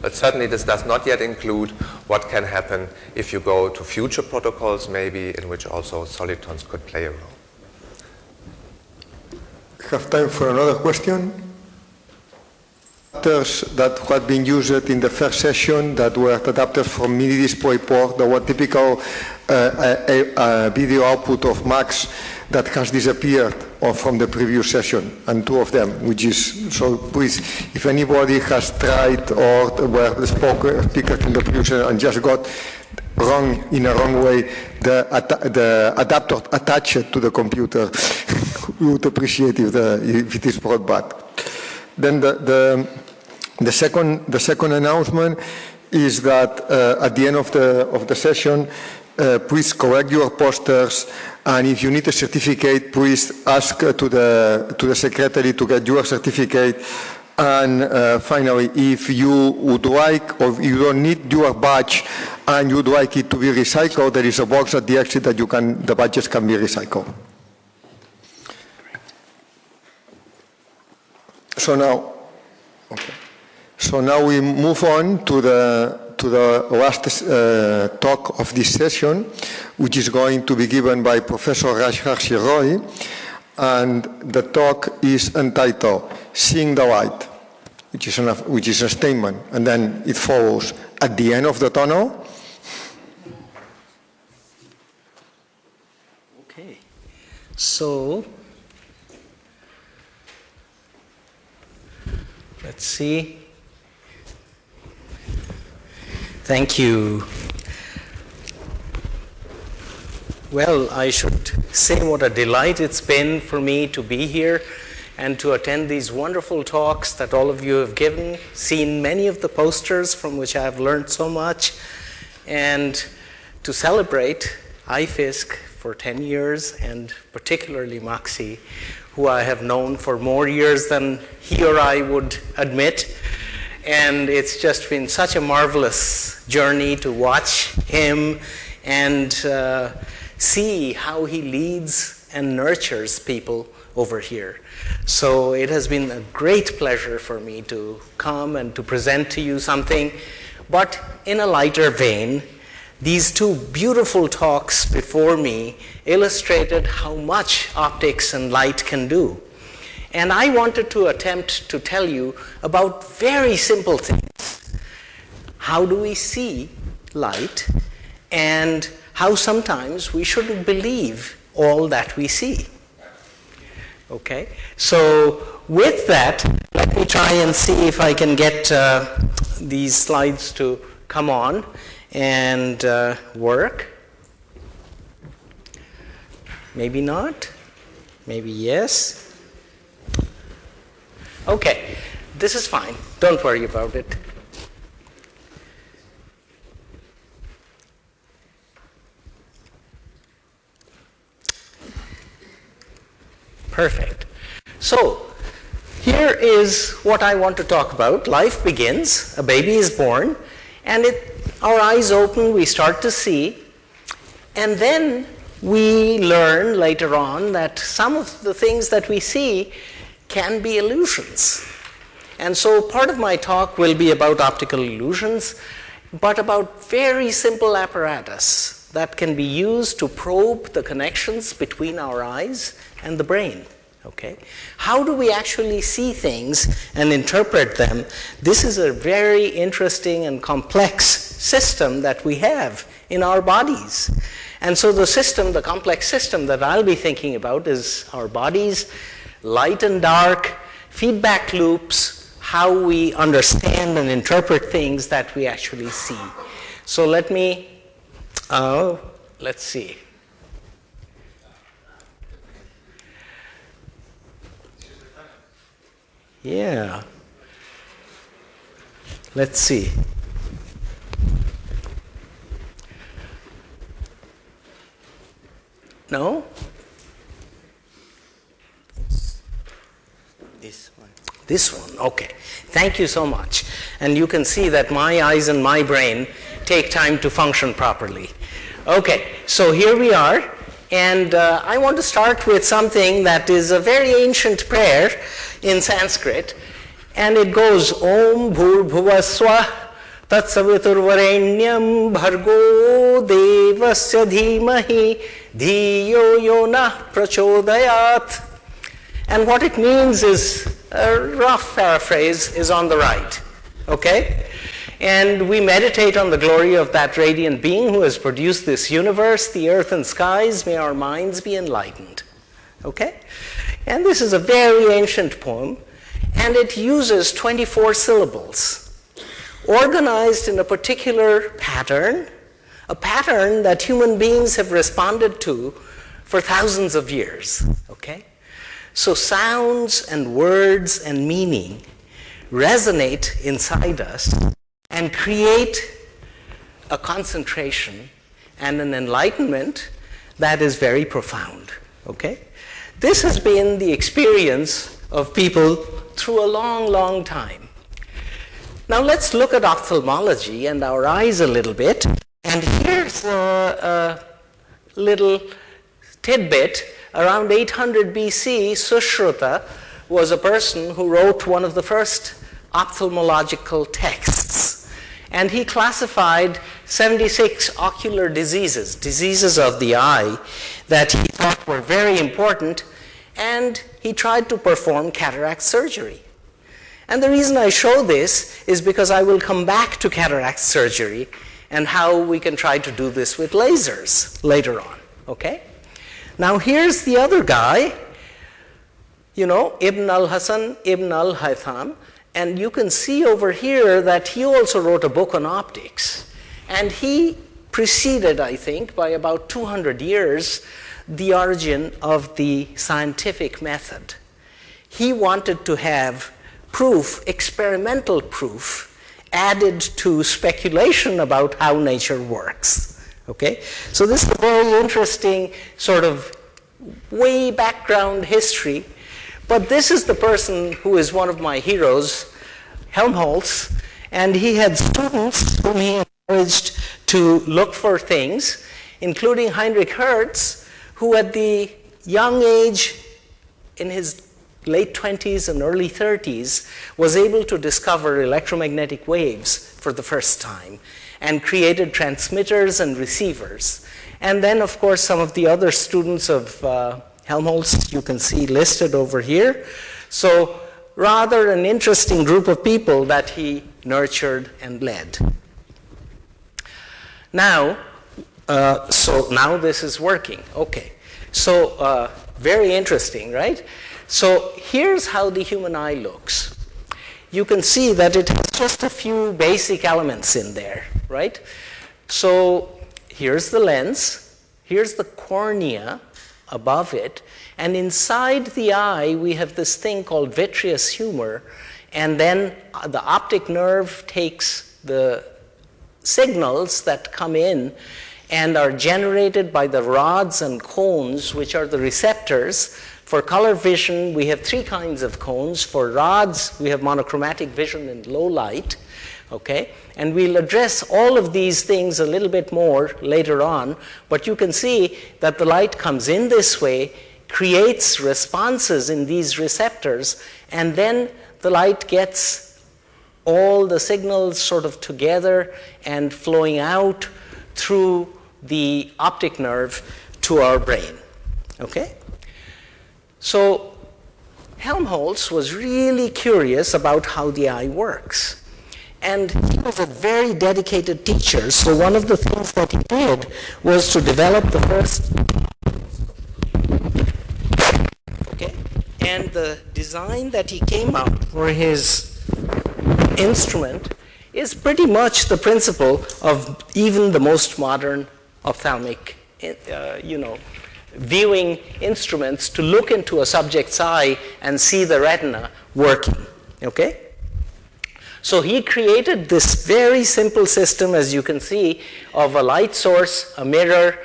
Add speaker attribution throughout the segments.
Speaker 1: But certainly this does not yet include what can happen if you go to future protocols maybe in which also solitons could play a role.
Speaker 2: Have time for another question? Adapters that had been used in the first session that were adapters from mini display port, the one typical uh, a, a video output of Macs that has disappeared from the previous session, and two of them, which is, so please, if anybody has tried or were the speaker in the previous and just got wrong, in a wrong way, the, the adapter attached to the computer, we would appreciate if, the, if it is brought back. Then the, the, the, second, the second announcement is that uh, at the end of the, of the session, uh, please correct your posters and if you need a certificate, please ask uh, to, the, to the secretary to get your certificate and uh, finally, if you would like or you don't need your badge and you'd like it to be recycled, there is a box at the exit that you can, the badges can be recycled. So now, okay. So now we move on to the to the last uh, talk of this session, which is going to be given by Professor Rajarshi Roy, and the talk is entitled "Seeing the Light," which is, an, which is a statement, and then it follows at the end of the tunnel.
Speaker 3: Okay, so let's see. Thank you. Well, I should say what a delight it's been for me to be here and to attend these wonderful talks that all of you have given, seen many of the posters from which I have learned so much, and to celebrate IFISC for 10 years, and particularly Maxi, who I have known for more years than he or I would admit. And it's just been such a marvelous journey to watch him and uh, see how he leads and nurtures people over here. So it has been a great pleasure for me to come and to present to you something, but in a lighter vein. These two beautiful talks before me illustrated how much optics and light can do. And I wanted to attempt to tell you about very simple things. How do we see light and how sometimes we shouldn't believe all that we see. Okay, so with that, let me try and see if I can get uh, these slides to come on and uh, work. Maybe not, maybe yes. Okay, this is fine. Don't worry about it. Perfect. So, here is what I want to talk about. Life begins, a baby is born, and it, our eyes open, we start to see, and then we learn later on that some of the things that we see can be illusions. And so part of my talk will be about optical illusions, but about very simple apparatus that can be used to probe the connections between our eyes and the brain. Okay? How do we actually see things and interpret them? This is a very interesting and complex system that we have in our bodies. And so the system, the complex system that I'll be thinking about is our bodies, light and dark, feedback loops, how we understand and interpret things that we actually see. So let me, uh, let's see. Yeah. Let's see. No? This one. This one, okay. Thank you so much. And you can see that my eyes and my brain take time to function properly. Okay, so here we are. And uh, I want to start with something that is a very ancient prayer in Sanskrit. And it goes, Om Bhurbhuvaswa Tatsaviturvarenyam Bhargo Devasya Dhimahi Dhiyo Yonah Prachodayat. And what it means is, a rough paraphrase is on the right, okay? And we meditate on the glory of that radiant being who has produced this universe, the earth and skies, may our minds be enlightened, okay? And this is a very ancient poem, and it uses 24 syllables organized in a particular pattern, a pattern that human beings have responded to for thousands of years, okay? So sounds and words and meaning resonate inside us and create a concentration and an enlightenment that is very profound, okay? This has been the experience of people through a long, long time. Now let's look at ophthalmology and our eyes a little bit. And here's a, a little tidbit. Around 800 BC, Sushruta was a person who wrote one of the first ophthalmological texts. And he classified 76 ocular diseases, diseases of the eye, that he thought were very important, and he tried to perform cataract surgery. And the reason I show this is because I will come back to cataract surgery and how we can try to do this with lasers later on, okay? Now here's the other guy, you know, Ibn al-Hasan Ibn al-Haytham, and you can see over here that he also wrote a book on optics. And he preceded, I think, by about 200 years, the origin of the scientific method. He wanted to have proof, experimental proof, added to speculation about how nature works. Okay? So this is a very interesting sort of way background history. But this is the person who is one of my heroes, Helmholtz, and he had students whom he encouraged to look for things, including Heinrich Hertz, who at the young age in his late 20s and early 30s, was able to discover electromagnetic waves for the first time and created transmitters and receivers. And then, of course, some of the other students of uh, Helmholtz you can see listed over here. So rather an interesting group of people that he nurtured and led. Now, uh, so now this is working. Okay. So uh, very interesting, right? So here's how the human eye looks. You can see that it has just a few basic elements in there, right? So here's the lens, here's the cornea above it, and inside the eye we have this thing called vitreous humor, and then uh, the optic nerve takes the signals that come in and are generated by the rods and cones, which are the receptors for color vision, we have three kinds of cones. For rods, we have monochromatic vision in low light, okay? And we'll address all of these things a little bit more later on, but you can see that the light comes in this way, creates responses in these receptors, and then the light gets all the signals sort of together and flowing out through the optic nerve to our brain, okay? So Helmholtz was really curious about how the eye works. And he was a very dedicated teacher, so one of the things that he did was to develop the first okay, and the design that he came up for his instrument is pretty much the principle of even the most modern ophthalmic, uh, you know, viewing instruments to look into a subject's eye and see the retina working, okay? So he created this very simple system, as you can see, of a light source, a mirror,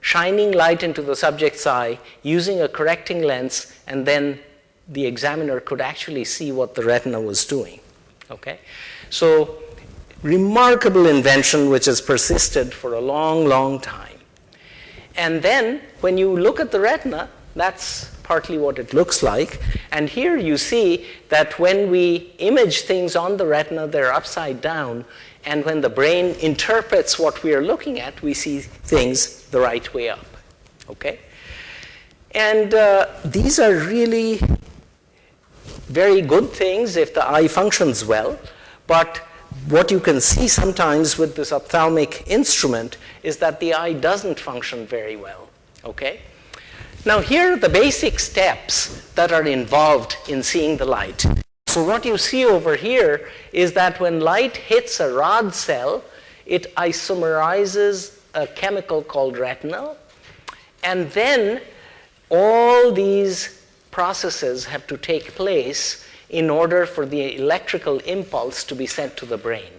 Speaker 3: shining light into the subject's eye, using a correcting lens, and then the examiner could actually see what the retina was doing, okay? So remarkable invention which has persisted for a long, long time. And then when you look at the retina, that's partly what it looks like. And here you see that when we image things on the retina, they're upside down. And when the brain interprets what we are looking at, we see things the right way up. Okay? And uh, these are really very good things if the eye functions well. But what you can see sometimes with this ophthalmic instrument is that the eye doesn't function very well. Okay? Now here are the basic steps that are involved in seeing the light. So what you see over here is that when light hits a rod cell, it isomerizes a chemical called retinal, and then all these processes have to take place in order for the electrical impulse to be sent to the brain.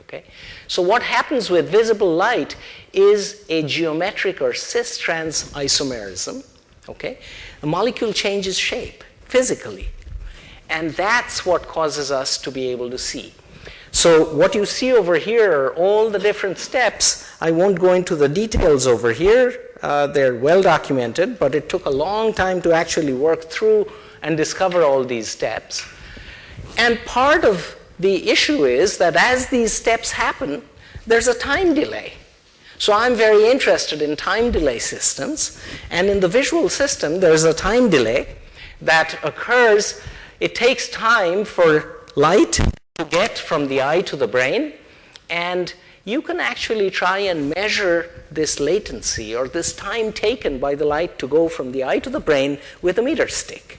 Speaker 3: Okay? So what happens with visible light is a geometric or cis-trans isomerism. Okay? The molecule changes shape physically. And that's what causes us to be able to see. So what you see over here are all the different steps. I won't go into the details over here. Uh, they're well documented, but it took a long time to actually work through and discover all these steps. And part of the issue is that as these steps happen, there's a time delay. So I'm very interested in time delay systems. And in the visual system, there's a time delay that occurs. It takes time for light to get from the eye to the brain. And you can actually try and measure this latency or this time taken by the light to go from the eye to the brain with a meter stick.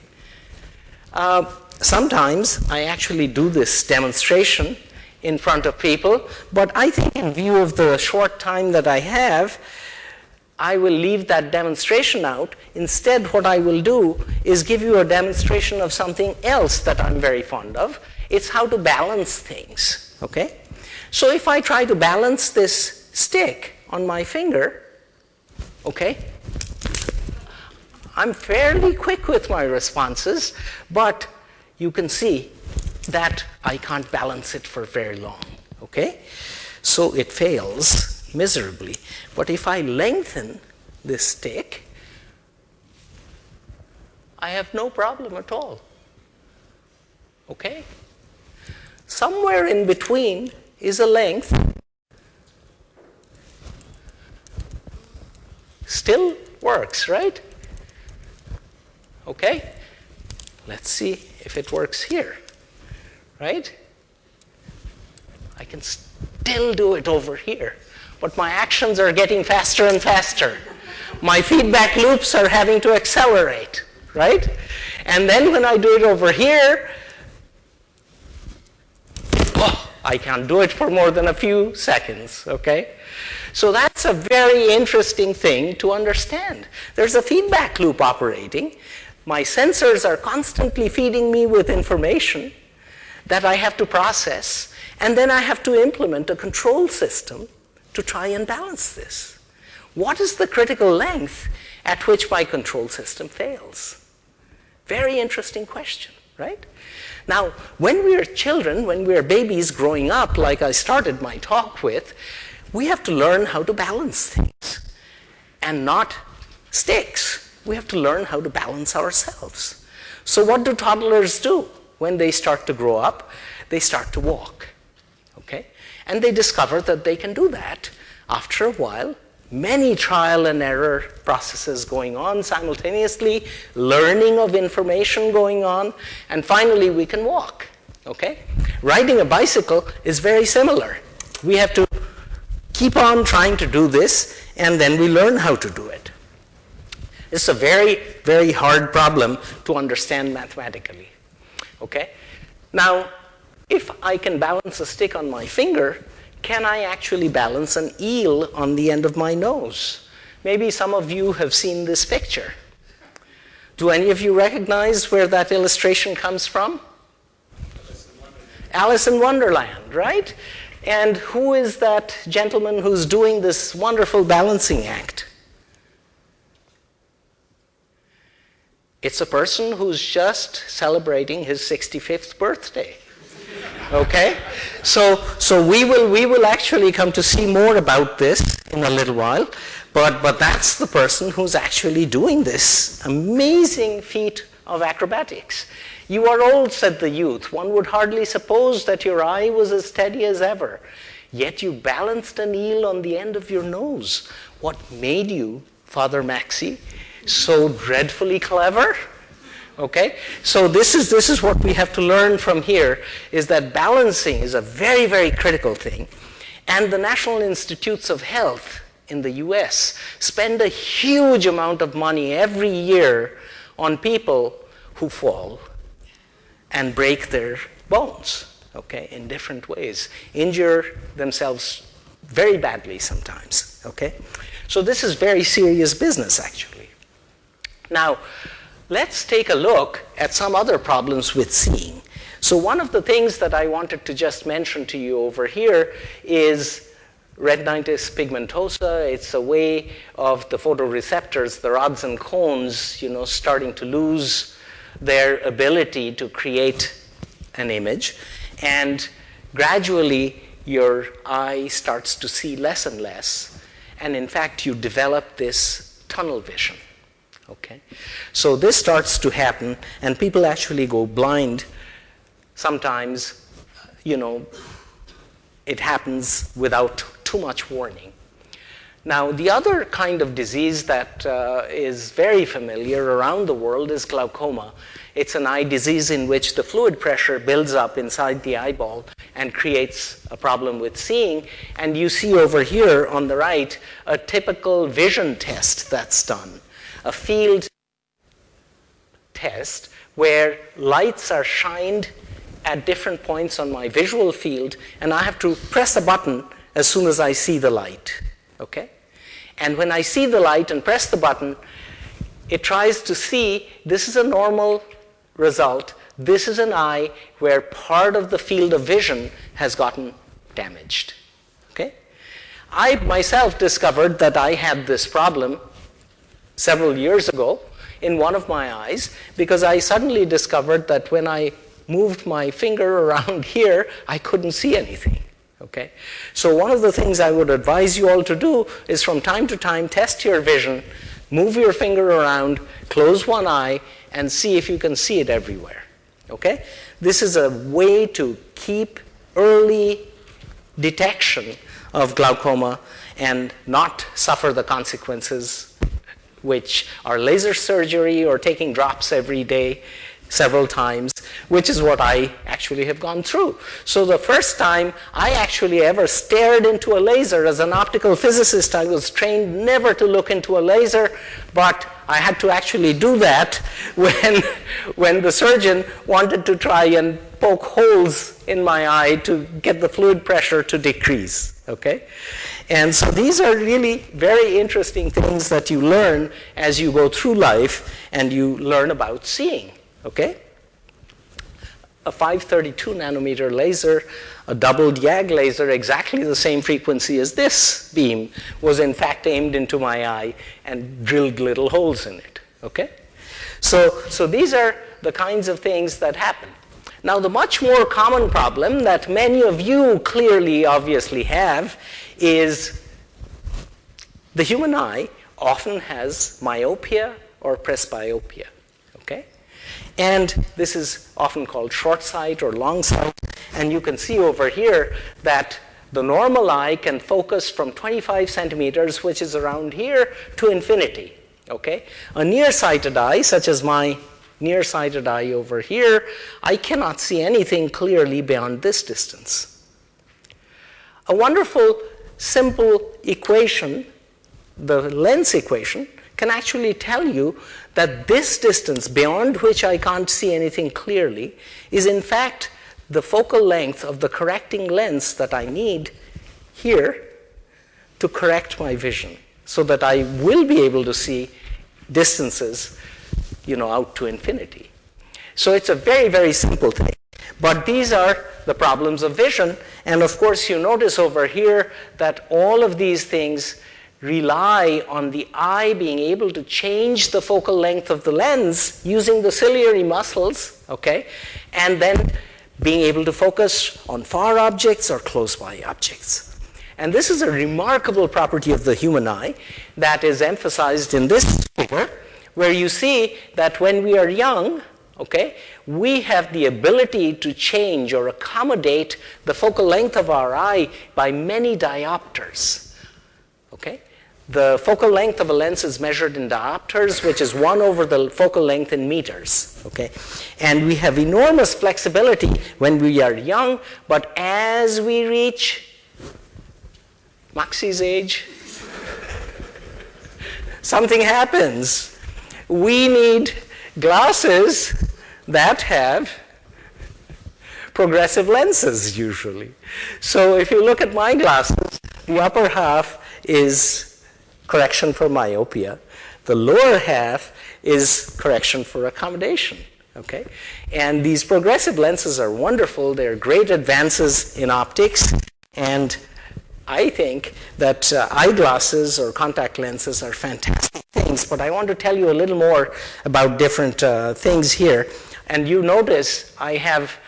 Speaker 3: Uh, sometimes I actually do this demonstration in front of people, but I think in view of the short time that I have, I will leave that demonstration out. Instead, what I will do is give you a demonstration of something else that I'm very fond of. It's how to balance things, okay? So if I try to balance this stick on my finger, okay, I'm fairly quick with my responses, but you can see that I can't balance it for very long, okay? So it fails miserably. But if I lengthen this stick, I have no problem at all, okay? Somewhere in between is a length still works, right? Okay? Let's see if it works here right? I can still do it over here, but my actions are getting faster and faster. My feedback loops are having to accelerate, right? And then when I do it over here, oh, I can't do it for more than a few seconds, okay? So that's a very interesting thing to understand. There's a feedback loop operating. My sensors are constantly feeding me with information that I have to process, and then I have to implement a control system to try and balance this. What is the critical length at which my control system fails? Very interesting question, right? Now, when we are children, when we are babies growing up, like I started my talk with, we have to learn how to balance things and not sticks. We have to learn how to balance ourselves. So what do toddlers do? When they start to grow up, they start to walk. Okay? And they discover that they can do that after a while. Many trial and error processes going on simultaneously, learning of information going on, and finally we can walk. Okay? Riding a bicycle is very similar. We have to keep on trying to do this, and then we learn how to do it. It's a very, very hard problem to understand mathematically. Okay? Now, if I can balance a stick on my finger, can I actually balance an eel on the end of my nose? Maybe some of you have seen this picture. Do any of you recognize where that illustration comes from? Alice in Wonderland, right? And who is that gentleman who's doing this wonderful balancing act? It's a person who's just celebrating his 65th birthday. Okay? So, so we, will, we will actually come to see more about this in a little while. But, but that's the person who's actually doing this amazing feat of acrobatics. You are old, said the youth. One would hardly suppose that your eye was as steady as ever. Yet you balanced an eel on the end of your nose. What made you, Father Maxi, so dreadfully clever? Okay? So this is, this is what we have to learn from here, is that balancing is a very, very critical thing. And the National Institutes of Health in the US spend a huge amount of money every year on people who fall and break their bones, okay, in different ways, injure themselves very badly sometimes, okay? So this is very serious business, actually. Now, let's take a look at some other problems with seeing. So one of the things that I wanted to just mention to you over here is retinitis pigmentosa. It's a way of the photoreceptors, the rods and cones, you know, starting to lose their ability to create an image. And gradually, your eye starts to see less and less. And in fact, you develop this tunnel vision. Okay? So this starts to happen, and people actually go blind sometimes, you know, it happens without too much warning. Now, the other kind of disease that uh, is very familiar around the world is glaucoma. It's an eye disease in which the fluid pressure builds up inside the eyeball and creates a problem with seeing. And you see over here on the right a typical vision test that's done, a field test where lights are shined at different points on my visual field, and I have to press a button as soon as I see the light, okay? And when I see the light and press the button, it tries to see this is a normal result. This is an eye where part of the field of vision has gotten damaged, okay? I myself discovered that I had this problem several years ago in one of my eyes because I suddenly discovered that when I moved my finger around here, I couldn't see anything. Okay? So one of the things I would advise you all to do is from time to time test your vision, move your finger around, close one eye, and see if you can see it everywhere. Okay? This is a way to keep early detection of glaucoma and not suffer the consequences which are laser surgery or taking drops every day several times, which is what I actually have gone through. So the first time I actually ever stared into a laser as an optical physicist, I was trained never to look into a laser, but I had to actually do that when, when the surgeon wanted to try and poke holes in my eye to get the fluid pressure to decrease, okay? And so these are really very interesting things that you learn as you go through life and you learn about seeing okay? A 532 nanometer laser, a doubled YAG laser, exactly the same frequency as this beam, was in fact aimed into my eye and drilled little holes in it, okay? So, so these are the kinds of things that happen. Now, the much more common problem that many of you clearly, obviously have is the human eye often has myopia or presbyopia. okay? And this is often called short sight or long sight. And you can see over here that the normal eye can focus from 25 centimeters, which is around here, to infinity. Okay? A nearsighted eye, such as my nearsighted eye over here, I cannot see anything clearly beyond this distance. A wonderful, simple equation, the lens equation, can actually tell you that this distance beyond which I can't see anything clearly is in fact the focal length of the correcting lens that I need here to correct my vision so that I will be able to see distances you know, out to infinity. So it's a very, very simple thing. But these are the problems of vision. And of course, you notice over here that all of these things rely on the eye being able to change the focal length of the lens using the ciliary muscles, okay, and then being able to focus on far objects or close by objects. And this is a remarkable property of the human eye that is emphasized in this figure, where you see that when we are young, okay, we have the ability to change or accommodate the focal length of our eye by many diopters. Okay? The focal length of a lens is measured in diopters, which is 1 over the focal length in meters. Okay? And we have enormous flexibility when we are young, but as we reach Maxi's age, something happens. We need glasses that have progressive lenses usually. So if you look at my glasses, the upper half is correction for myopia. The lower half is correction for accommodation. Okay? And these progressive lenses are wonderful. They're great advances in optics. And I think that uh, eyeglasses or contact lenses are fantastic things, but I want to tell you a little more about different uh, things here. And you notice I have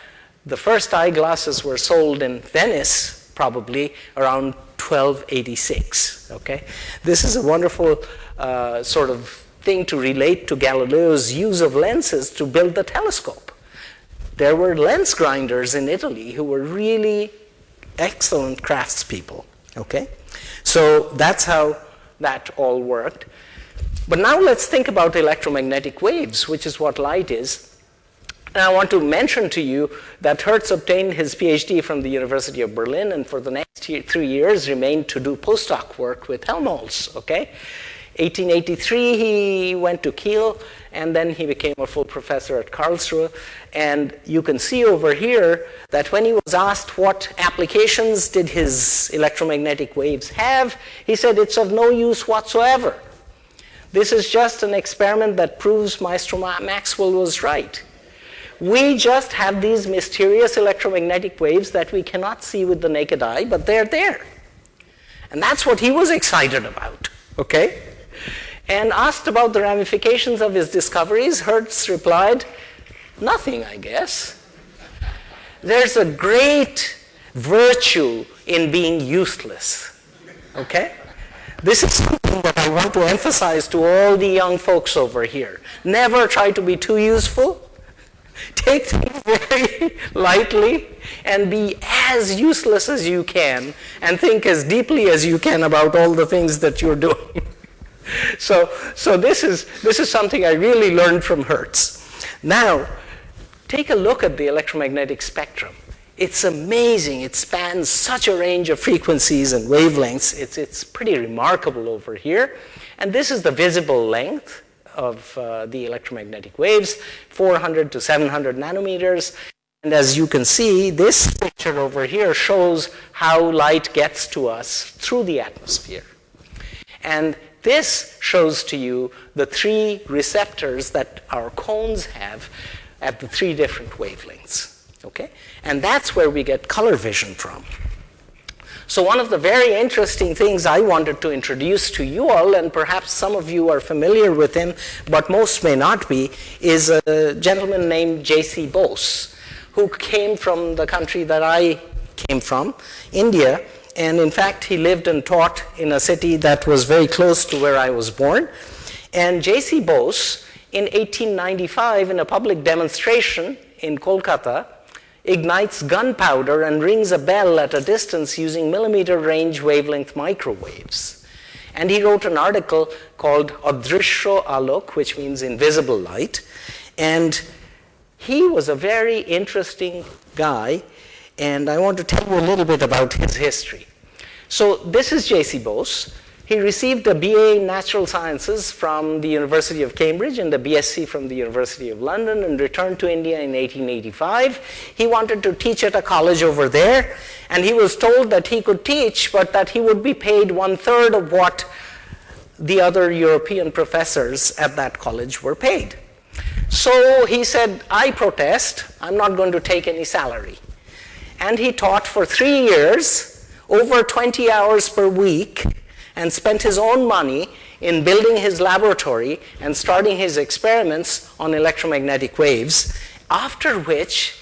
Speaker 3: the first eyeglasses were sold in Venice probably around 1286. Okay, this is a wonderful uh, sort of thing to relate to Galileo's use of lenses to build the telescope. There were lens grinders in Italy who were really excellent craftspeople. Okay, so that's how that all worked. But now let's think about electromagnetic waves, which is what light is. And I want to mention to you that Hertz obtained his PhD from the University of Berlin and for the next three years remained to do postdoc work with Helmholtz, okay? 1883 he went to Kiel and then he became a full professor at Karlsruhe. And you can see over here that when he was asked what applications did his electromagnetic waves have, he said it's of no use whatsoever. This is just an experiment that proves Maestro Maxwell was right. We just have these mysterious electromagnetic waves that we cannot see with the naked eye, but they're there. And that's what he was excited about, okay? And asked about the ramifications of his discoveries, Hertz replied, nothing, I guess. There's a great virtue in being useless, okay? This is something that I want to emphasize to all the young folks over here. Never try to be too useful Take things very lightly and be as useless as you can and think as deeply as you can about all the things that you're doing. so so this, is, this is something I really learned from Hertz. Now, take a look at the electromagnetic spectrum. It's amazing. It spans such a range of frequencies and wavelengths. It's, it's pretty remarkable over here. And this is the visible length of uh, the electromagnetic waves, 400 to 700 nanometers. And as you can see, this picture over here shows how light gets to us through the atmosphere. And this shows to you the three receptors that our cones have at the three different wavelengths. Okay? And that's where we get color vision from. So one of the very interesting things I wanted to introduce to you all, and perhaps some of you are familiar with him, but most may not be, is a gentleman named J.C. Bose, who came from the country that I came from, India, and in fact he lived and taught in a city that was very close to where I was born. And J.C. Bose, in 1895, in a public demonstration in Kolkata, ignites gunpowder and rings a bell at a distance using millimeter range wavelength microwaves. And he wrote an article called Adrishyo Alok, which means invisible light. And he was a very interesting guy, and I want to tell you a little bit about his history. So this is J.C. Bose. He received a BA in Natural Sciences from the University of Cambridge and a BSc from the University of London and returned to India in 1885. He wanted to teach at a college over there and he was told that he could teach but that he would be paid one third of what the other European professors at that college were paid. So he said, I protest, I'm not going to take any salary. And he taught for three years, over 20 hours per week, and spent his own money in building his laboratory and starting his experiments on electromagnetic waves, after which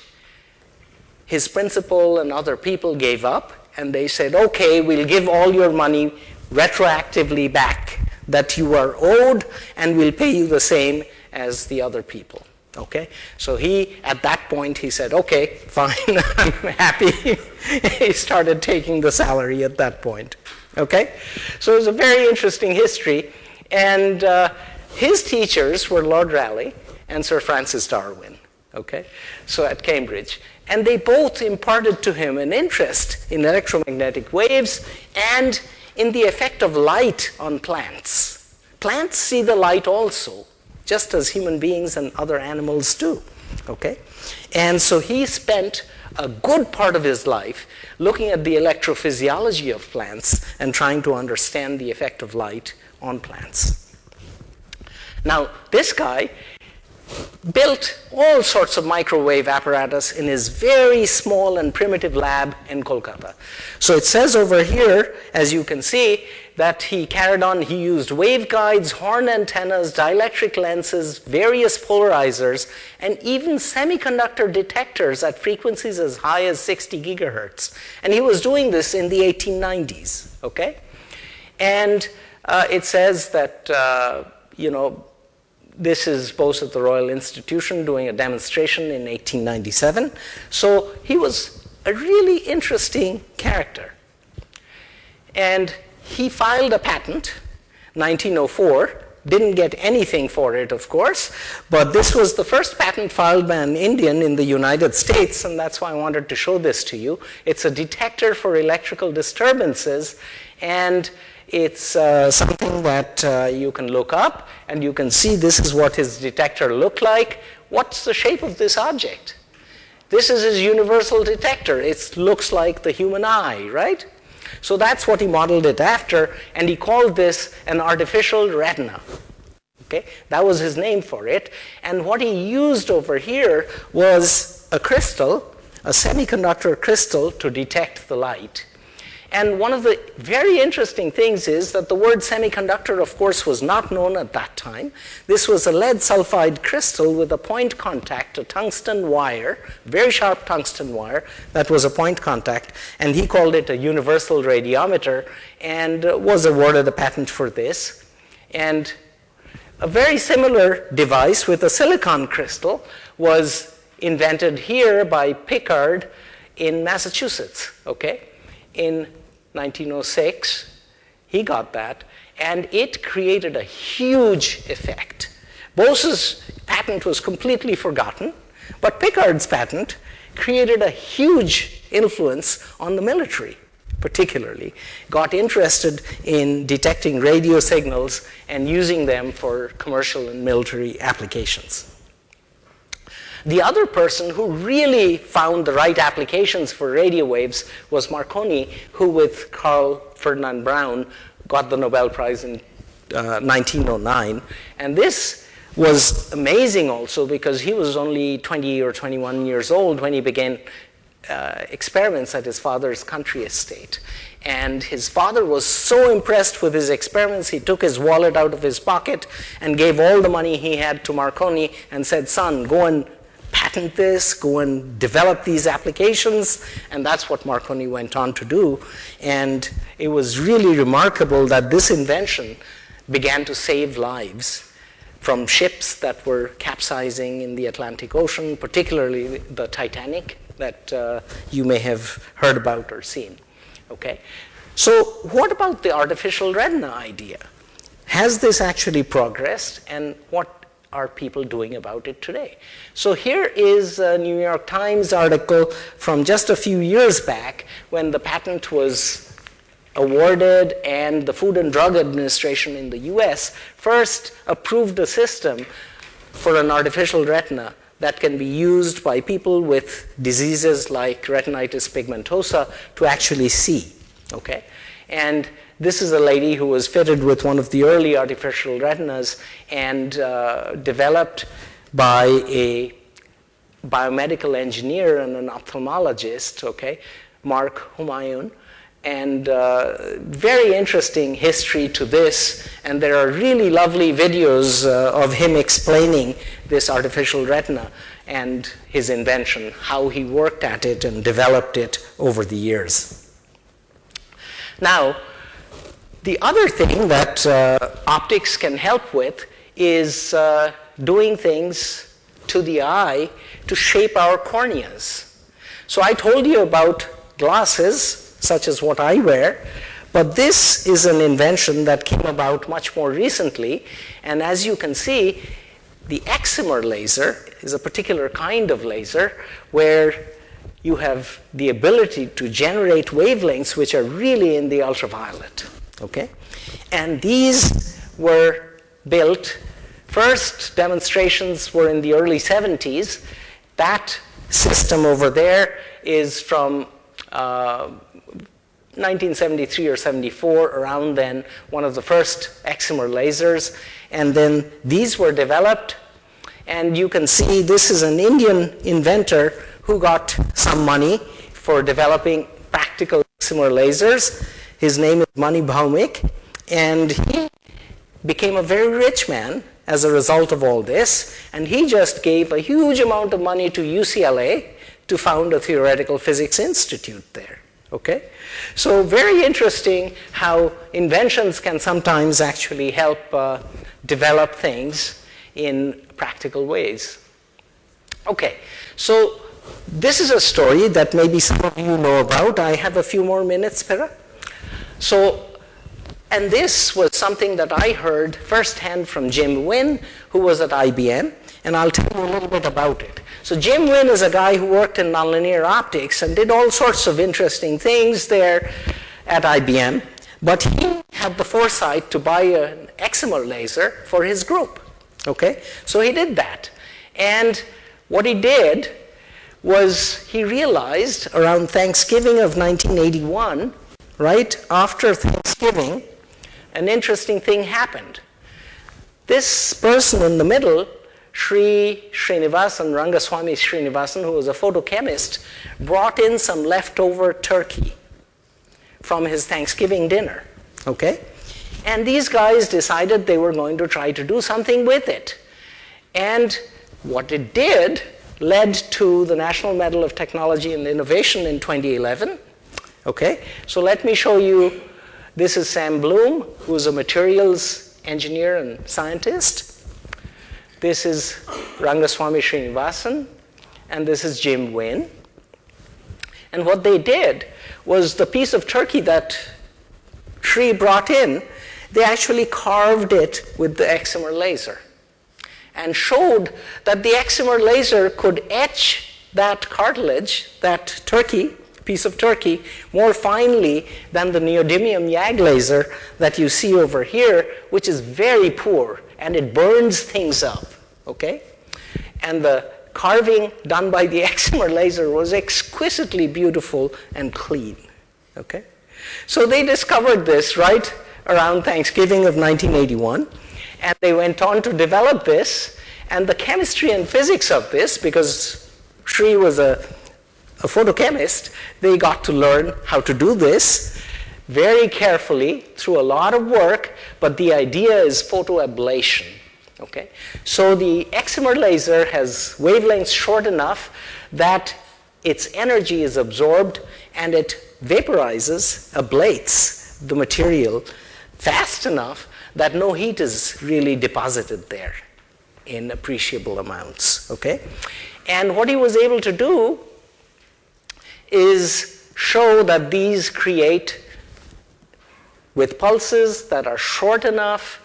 Speaker 3: his principal and other people gave up and they said, okay, we'll give all your money retroactively back that you are owed, and we'll pay you the same as the other people. Okay, so he at that point he said, "Okay, fine, I'm happy." he started taking the salary at that point. Okay, so it was a very interesting history, and uh, his teachers were Lord Rayleigh and Sir Francis Darwin. Okay, so at Cambridge, and they both imparted to him an interest in electromagnetic waves and in the effect of light on plants. Plants see the light also just as human beings and other animals do. Okay? And so he spent a good part of his life looking at the electrophysiology of plants and trying to understand the effect of light on plants. Now, this guy built all sorts of microwave apparatus in his very small and primitive lab in Kolkata. So it says over here, as you can see, that he carried on, he used waveguides, horn antennas, dielectric lenses, various polarizers, and even semiconductor detectors at frequencies as high as 60 gigahertz. And he was doing this in the 1890s, okay? And uh, it says that, uh, you know, this is Bose at the Royal Institution doing a demonstration in 1897. So he was a really interesting character. And he filed a patent, 1904, didn't get anything for it, of course, but this was the first patent filed by an Indian in the United States, and that's why I wanted to show this to you. It's a detector for electrical disturbances, and it's uh, something that uh, you can look up, and you can see this is what his detector looked like. What's the shape of this object? This is his universal detector. It looks like the human eye, right? So that's what he modeled it after, and he called this an artificial retina. Okay, that was his name for it. And what he used over here was a crystal, a semiconductor crystal to detect the light. And one of the very interesting things is that the word semiconductor, of course, was not known at that time. This was a lead sulfide crystal with a point contact, a tungsten wire, very sharp tungsten wire, that was a point contact, and he called it a universal radiometer and was awarded a patent for this. And a very similar device with a silicon crystal was invented here by Pickard in Massachusetts, okay? in 1906. He got that, and it created a huge effect. Bose's patent was completely forgotten, but Pickard's patent created a huge influence on the military, particularly, got interested in detecting radio signals and using them for commercial and military applications. The other person who really found the right applications for radio waves was Marconi, who with Karl Ferdinand Braun got the Nobel Prize in uh, 1909. And this was amazing also because he was only 20 or 21 years old when he began uh, experiments at his father's country estate. And his father was so impressed with his experiments, he took his wallet out of his pocket and gave all the money he had to Marconi and said, son, go and patent this, go and develop these applications, and that's what Marconi went on to do. And it was really remarkable that this invention began to save lives from ships that were capsizing in the Atlantic Ocean, particularly the Titanic that uh, you may have heard about or seen. Okay? So what about the artificial retina idea? Has this actually progressed and what are people doing about it today? So here is a New York Times article from just a few years back when the patent was awarded and the Food and Drug Administration in the US first approved a system for an artificial retina that can be used by people with diseases like retinitis pigmentosa to actually see, okay? And this is a lady who was fitted with one of the early artificial retinas and uh, developed by a biomedical engineer and an ophthalmologist, okay, Mark Humayun. And uh, very interesting history to this. And there are really lovely videos uh, of him explaining this artificial retina and his invention, how he worked at it and developed it over the years. Now, the other thing that uh, optics can help with is uh, doing things to the eye to shape our corneas. So I told you about glasses, such as what I wear, but this is an invention that came about much more recently, and as you can see, the excimer laser is a particular kind of laser where you have the ability to generate wavelengths which are really in the ultraviolet. Okay? And these were built, first demonstrations were in the early 70s. That system over there is from uh, 1973 or 74, around then, one of the first excimer lasers. And then these were developed. And you can see this is an Indian inventor who got some money for developing practical excimer lasers. His name is Mani Bhaumik. And he became a very rich man as a result of all this. And he just gave a huge amount of money to UCLA to found a theoretical physics institute there. Okay? So very interesting how inventions can sometimes actually help uh, develop things in practical ways. Okay, so this is a story that maybe some of you know about. I have a few more minutes, Pera. So, and this was something that I heard firsthand from Jim Wynne, who was at IBM, and I'll tell you a little bit about it. So Jim Wynne is a guy who worked in nonlinear optics and did all sorts of interesting things there at IBM, but he had the foresight to buy an excimer laser for his group. Okay? So he did that. And what he did was he realized around Thanksgiving of 1981, right after Thanksgiving, an interesting thing happened. This person in the middle Sri Srinivasan, Rangaswamy Srinivasan, who was a photochemist, brought in some leftover turkey from his Thanksgiving dinner. Okay? And these guys decided they were going to try to do something with it. And what it did led to the National Medal of Technology and Innovation in 2011. Okay? So let me show you. This is Sam Blum, who's a materials engineer and scientist. This is Rangaswamy Srinivasan, and this is Jim Wynne. And what they did was the piece of turkey that Sri brought in, they actually carved it with the excimer laser and showed that the excimer laser could etch that cartilage, that turkey, piece of turkey, more finely than the neodymium YAG laser that you see over here, which is very poor and it burns things up okay? And the carving done by the excimer laser was exquisitely beautiful and clean, okay? So they discovered this right around Thanksgiving of 1981, and they went on to develop this, and the chemistry and physics of this, because Sri was a, a photochemist, they got to learn how to do this very carefully through a lot of work, but the idea is photoablation. Okay? So the excimer laser has wavelengths short enough that its energy is absorbed and it vaporizes, ablates the material fast enough that no heat is really deposited there in appreciable amounts. Okay? And what he was able to do is show that these create with pulses that are short enough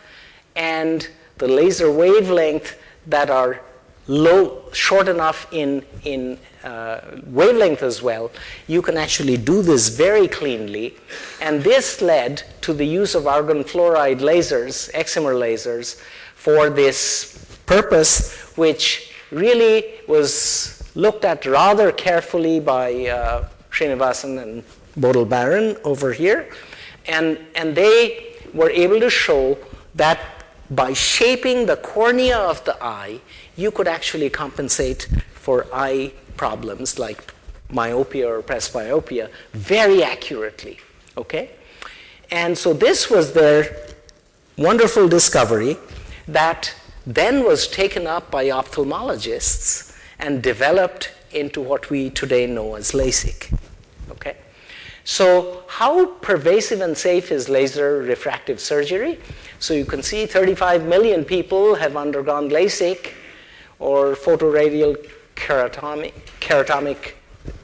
Speaker 3: and the laser wavelength that are low, short enough in, in uh, wavelength as well, you can actually do this very cleanly. And this led to the use of argon fluoride lasers, excimer lasers, for this purpose, which really was looked at rather carefully by uh, Srinivasan and Bodil Braren over here. And, and they were able to show that by shaping the cornea of the eye, you could actually compensate for eye problems like myopia or presbyopia very accurately. Okay? And so this was their wonderful discovery that then was taken up by ophthalmologists and developed into what we today know as LASIK. Okay? So how pervasive and safe is laser refractive surgery? So you can see 35 million people have undergone LASIK or photoradial keratomic, keratomic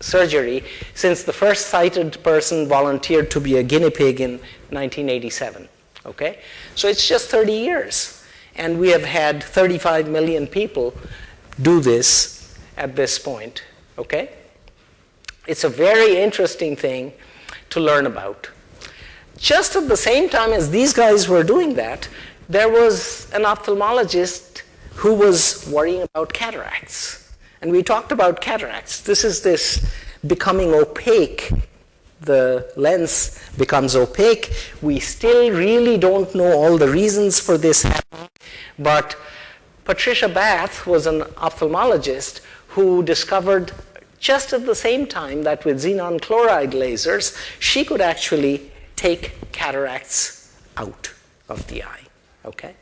Speaker 3: surgery since the first sighted person volunteered to be a guinea pig in 1987. Okay? So it's just 30 years. And we have had 35 million people do this at this point. Okay? It's a very interesting thing to learn about. Just at the same time as these guys were doing that, there was an ophthalmologist who was worrying about cataracts. And we talked about cataracts. This is this becoming opaque. The lens becomes opaque. We still really don't know all the reasons for this happening, but Patricia Bath was an ophthalmologist who discovered just at the same time that with xenon chloride lasers, she could actually take cataracts out of the eye. Okay?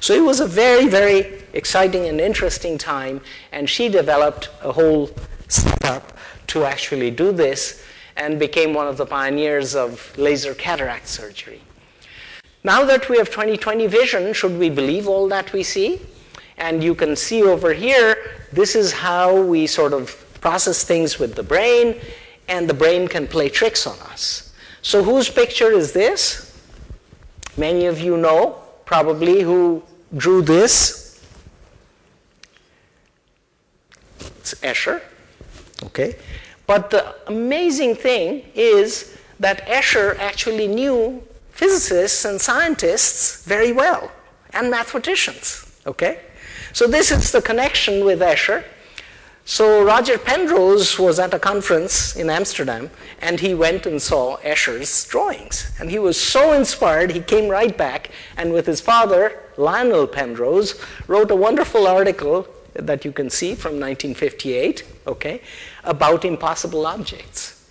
Speaker 3: So it was a very, very exciting and interesting time, and she developed a whole setup to actually do this and became one of the pioneers of laser cataract surgery. Now that we have 20/20 vision, should we believe all that we see? And you can see over here, this is how we sort of process things with the brain, and the brain can play tricks on us. So whose picture is this? Many of you know probably who drew this. It's Escher, okay? But the amazing thing is that Escher actually knew physicists and scientists very well, and mathematicians, okay? So this is the connection with Escher. So Roger Penrose was at a conference in Amsterdam and he went and saw Escher's drawings. And he was so inspired, he came right back and with his father, Lionel Penrose, wrote a wonderful article that you can see from 1958, okay, about impossible objects.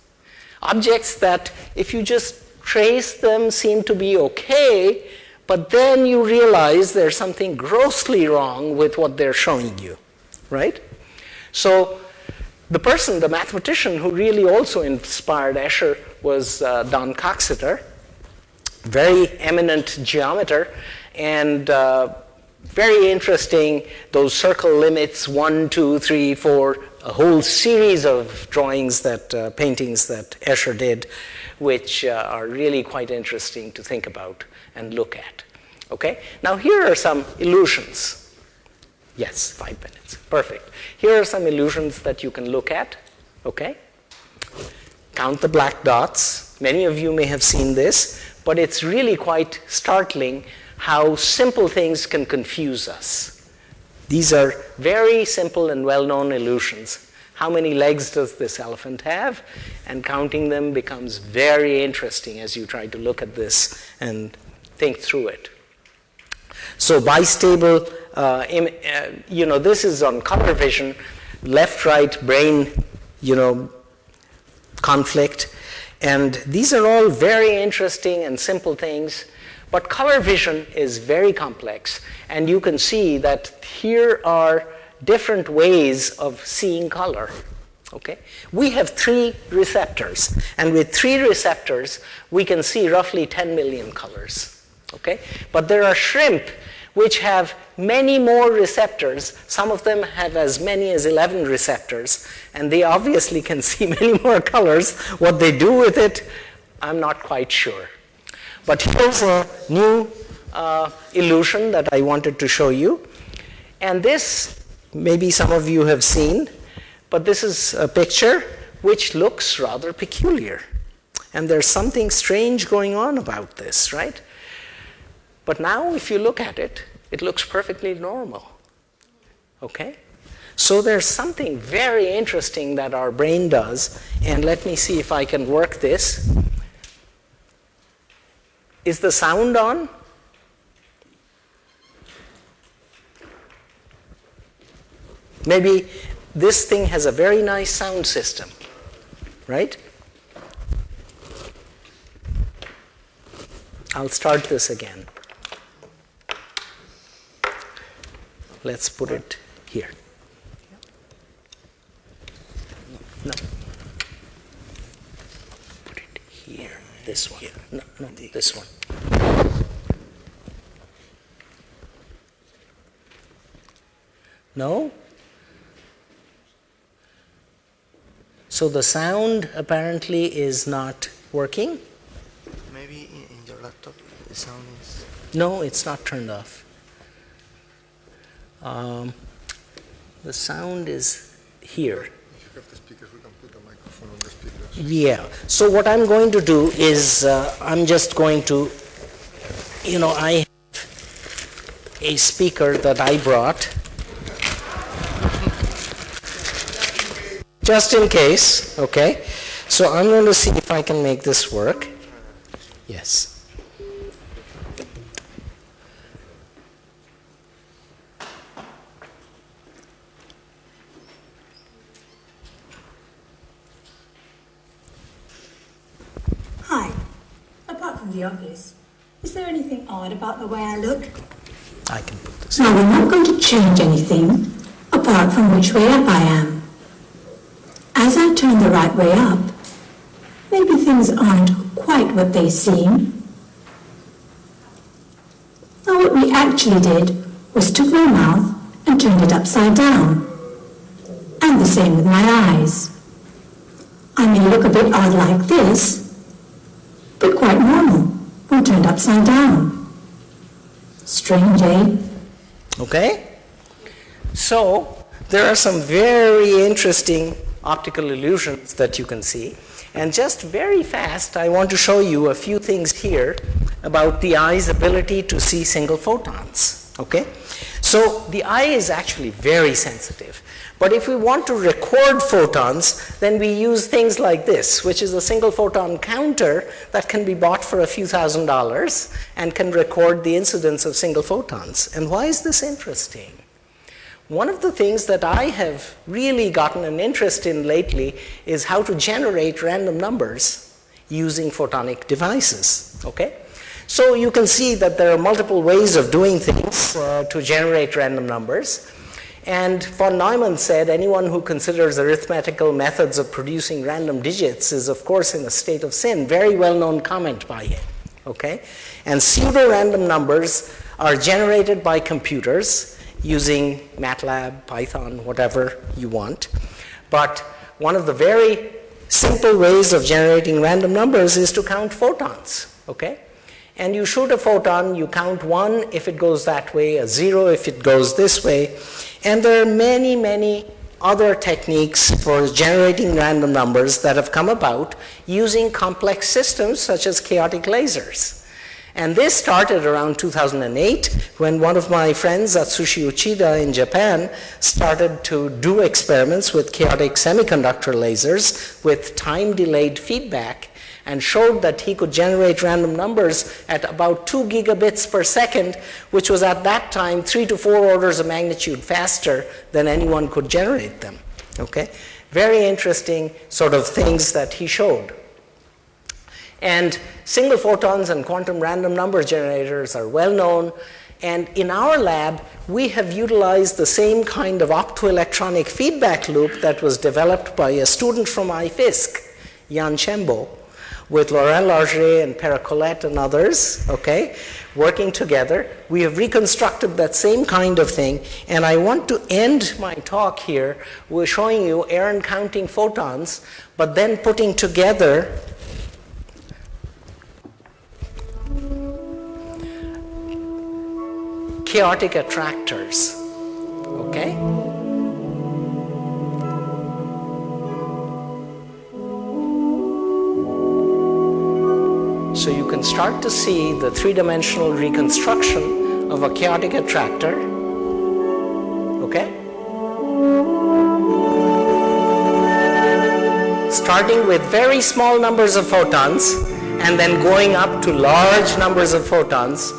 Speaker 3: Objects that if you just trace them seem to be okay, but then you realize there's something grossly wrong with what they're showing you, right? So the person, the mathematician who really also inspired Escher was uh, Don Coxeter, very eminent geometer and uh, very interesting, those circle limits, one, two, three, four, a whole series of drawings that, uh, paintings that Escher did, which uh, are really quite interesting to think about and look at. Okay? Now here are some illusions. Yes, five minutes, perfect. Here are some illusions that you can look at, okay? Count the black dots. Many of you may have seen this, but it's really quite startling how simple things can confuse us. These are very simple and well-known illusions. How many legs does this elephant have? And counting them becomes very interesting as you try to look at this and think through it. So bistable uh, uh, you know, this is on color vision, left-right brain, you know, conflict. And these are all very interesting and simple things, but color vision is very complex. And you can see that here are different ways of seeing color. Okay? We have three receptors, and with three receptors, we can see roughly 10 million colors. Okay? But there are shrimp which have many more receptors. Some of them have as many as 11 receptors, and they obviously can see many more colors. What they do with it, I'm not quite sure. But here's a new uh, illusion that I wanted to show you. And this, maybe some of you have seen, but this is a picture which looks rather peculiar. And there's something strange going on about this, right? But now if you look at it, it looks perfectly normal. Okay? So there's something very interesting that our brain does, and let me see if I can work this. Is the sound on? Maybe this thing has a very nice sound system, right? I'll start this again. Let's put it here. No. Put it here. this one. No, no, this one. No? So the sound apparently is not working?
Speaker 4: Maybe in, in your laptop the sound is.
Speaker 3: No, it's not turned off. Um, the sound is here. Yeah. So what I'm going to do is uh, I'm just going to, you know, I have a speaker that I brought. Just in case, okay? So I'm going to see if I can make this work. Yes.
Speaker 5: Hi. Apart from the obvious, is there anything odd about the way I look?
Speaker 3: I can put this.
Speaker 5: No, we're not going to change anything apart from which way up I am. As I turn the right way up, maybe things aren't quite what they seem. Now what we actually did was took my mouth and turned it upside down. And the same with my eyes. I may look a bit odd like this, but quite normal when turned upside down. Strange, eh?
Speaker 3: Okay? So, there are some very interesting optical illusions that you can see. And just very fast, I want to show you a few things here about the eye's ability to see single photons. Okay? So, the eye is actually very sensitive. But if we want to record photons, then we use things like this, which is a single photon counter that can be bought for a few thousand dollars and can record the incidence of single photons. And why is this interesting? One of the things that I have really gotten an interest in lately is how to generate random numbers using photonic devices. Okay? So you can see that there are multiple ways of doing things uh, to generate random numbers. And von Neumann said anyone who considers arithmetical methods of producing random digits is, of course, in a state of sin. Very well known comment by him. Okay? And pseudo random numbers are generated by computers using MATLAB, Python, whatever you want. But one of the very simple ways of generating random numbers is to count photons. Okay? And you shoot a photon, you count one if it goes that way, a zero if it goes this way. And there are many, many other techniques for generating random numbers that have come about using complex systems such as chaotic lasers. And this started around 2008 when one of my friends, Atsushi Uchida in Japan, started to do experiments with chaotic semiconductor lasers with time delayed feedback and showed that he could generate random numbers at about 2 gigabits per second, which was at that time three to four orders of magnitude faster than anyone could generate them. Okay? Very interesting sort of things that he showed. And single photons and quantum random number generators are well known. And in our lab, we have utilized the same kind of optoelectronic feedback loop that was developed by a student from IFISC, Yanne Chembo, with Laurent Larger and Pere Colet and others, okay, working together. We have reconstructed that same kind of thing, and I want to end my talk here with showing you Aaron counting photons, but then putting together chaotic attractors, okay? Start to see the three-dimensional reconstruction of a chaotic attractor. Okay? Starting with very small numbers of photons and then going up to large numbers of photons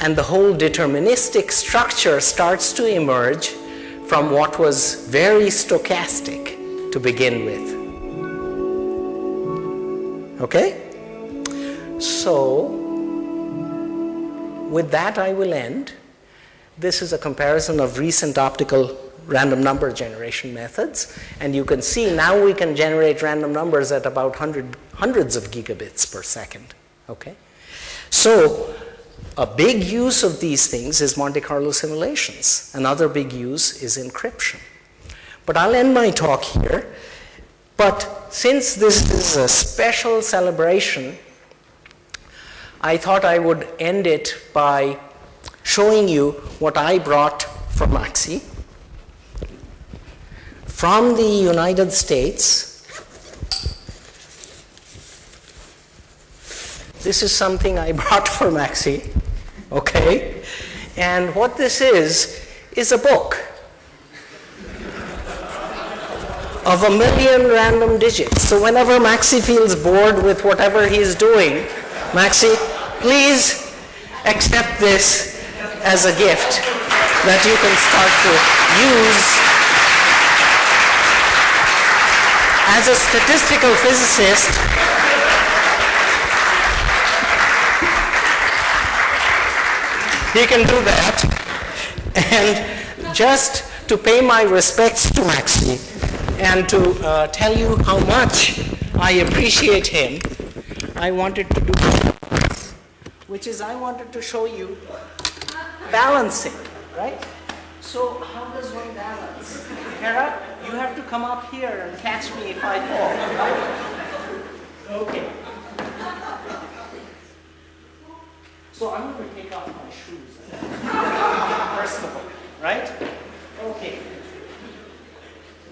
Speaker 3: and the whole deterministic structure starts to emerge from what was very stochastic to begin with. Okay? So, with that I will end. This is a comparison of recent optical random number generation methods. And you can see now we can generate random numbers at about 100, hundreds of gigabits per second. Okay? So a big use of these things is Monte Carlo simulations. Another big use is encryption. But I'll end my talk here. But since this is a special celebration, I thought I would end it by showing you what I brought from Maxi. From the United States, this is something I brought for Maxi, okay? And what this is, is a book of a million random digits. So whenever Maxi feels bored with whatever he's doing, Maxi, please accept this as a gift that you can start to use as a statistical physicist. He can do that. And just to pay my respects to Maxi and to uh, tell you how much I appreciate him I wanted to do which is I wanted to show you balancing, right? So how does one balance? Hera, you have to come up here and catch me if I fall? Okay. So I'm going to take off my shoes first of all, right? Okay.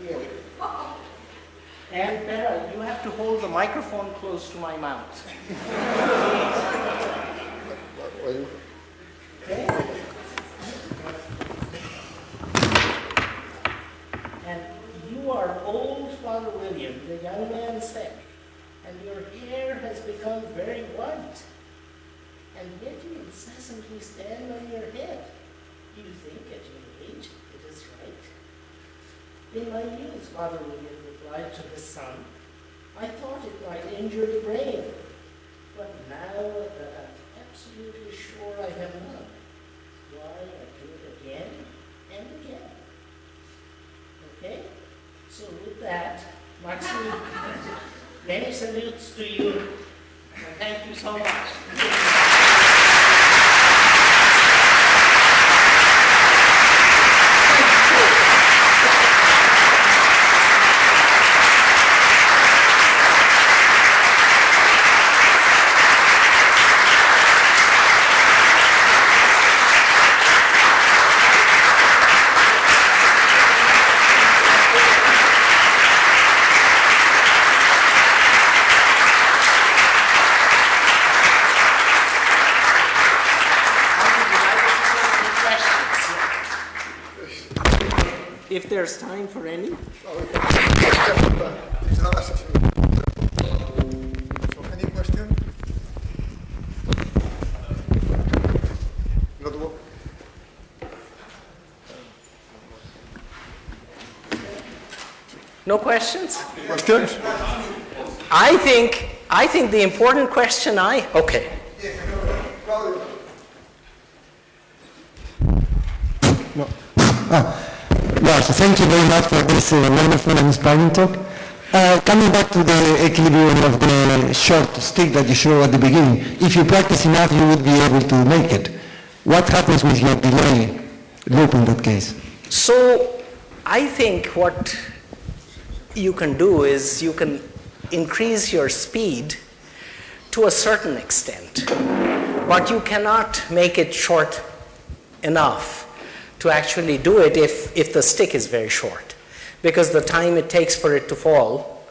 Speaker 3: Here. And Hera, you have to hold the microphone close to my mouth. And you are old, Father William, the young man said, and your hair has become very white, and yet you incessantly stand on your head. You think at your age it is right. In my youth, Father William replied to his son, I thought it might injure the brain, but now I'm absolutely sure I have not, why I do it again and again. Okay? So with that, Maxi, many salutes to you, thank you so much. If there's time for any.
Speaker 2: Any question? Not wo-
Speaker 3: No questions?
Speaker 2: Questions?
Speaker 3: I think, I think the important question I, okay. No. Ah.
Speaker 6: Lars, thank you very much for this uh, wonderful and inspiring talk. Uh, coming back to the equilibrium of the short stick that you showed at the beginning, if you practice enough, you would be able to make it. What happens with your delay loop in that case?
Speaker 3: So I think what you can do is you can increase your speed to a certain extent, but you cannot make it short enough to actually do it if, if the stick is very short, because the time it takes for it to fall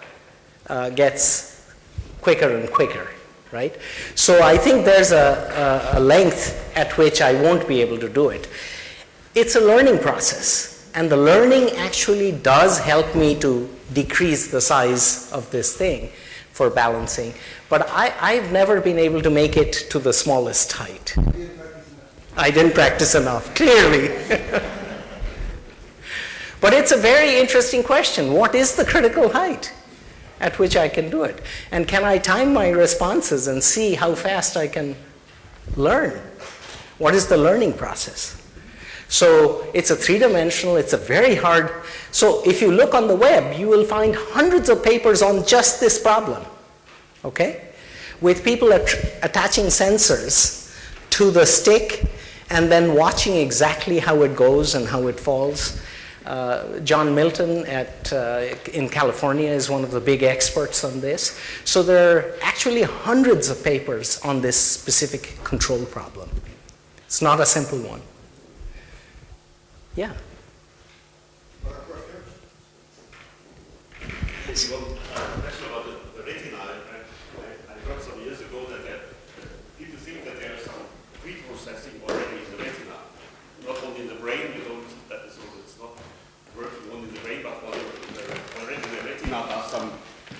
Speaker 3: uh, gets quicker and quicker, right? So I think there's a, a, a length at which I won't be able to do it. It's a learning process, and the learning actually does help me to decrease the size of this thing for balancing, but I, I've never been able to make it to the smallest height. I didn't practice enough, clearly. but it's a very interesting question. What is the critical height at which I can do it? And can I time my responses and see how fast I can learn? What is the learning process? So it's a three-dimensional, it's a very hard, so if you look on the web, you will find hundreds of papers on just this problem, okay? With people at attaching sensors to the stick and then watching exactly how it goes and how it falls. Uh, John Milton at, uh, in California is one of the big experts on this. So there are actually hundreds of papers on this specific control problem. It's not a simple one. Yeah.
Speaker 7: Well, uh, question about the, the retina. I, I, I heard some years ago that there, people think that there is some pre-processing already in the retina. Not only in the brain, you don't, that is, so it's not working only in the brain, but already in the, already in the retina does some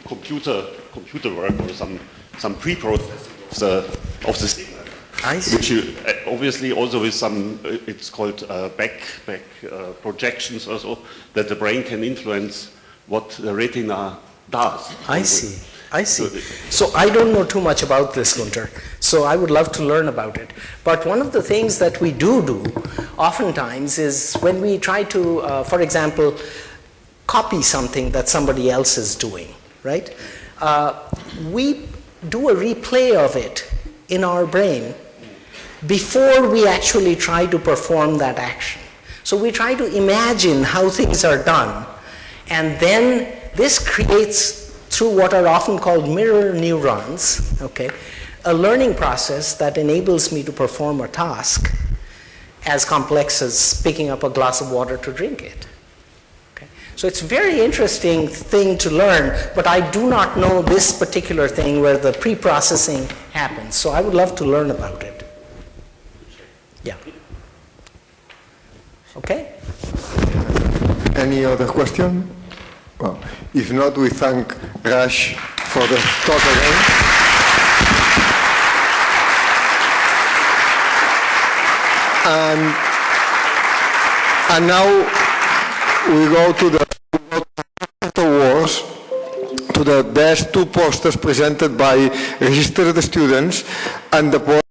Speaker 7: computer, computer work or some, some pre-processing of the, of the signal.
Speaker 3: I see.
Speaker 7: Which you, uh, obviously also with some, uh, it's called uh, back, back uh, projections also, that the brain can influence what the retina does.
Speaker 3: I see. I see. So I don't know too much about this, Gunter. So I would love to learn about it. But one of the things that we do do oftentimes is when we try to, uh, for example, copy something that somebody else is doing, right? Uh, we do a replay of it in our brain before we actually try to perform that action. So we try to imagine how things are done and then this creates, through what are often called mirror neurons, okay, a learning process that enables me to perform a task as complex as picking up a glass of water to drink it. Okay. So it's a very interesting thing to learn, but I do not know this particular thing where the pre-processing happens. So I would love to learn about it. Yeah. Okay?
Speaker 2: Any other question? Well, if not, we thank Raj for the talk again. And, and now we go to the awards to the best two posters presented by registered students and the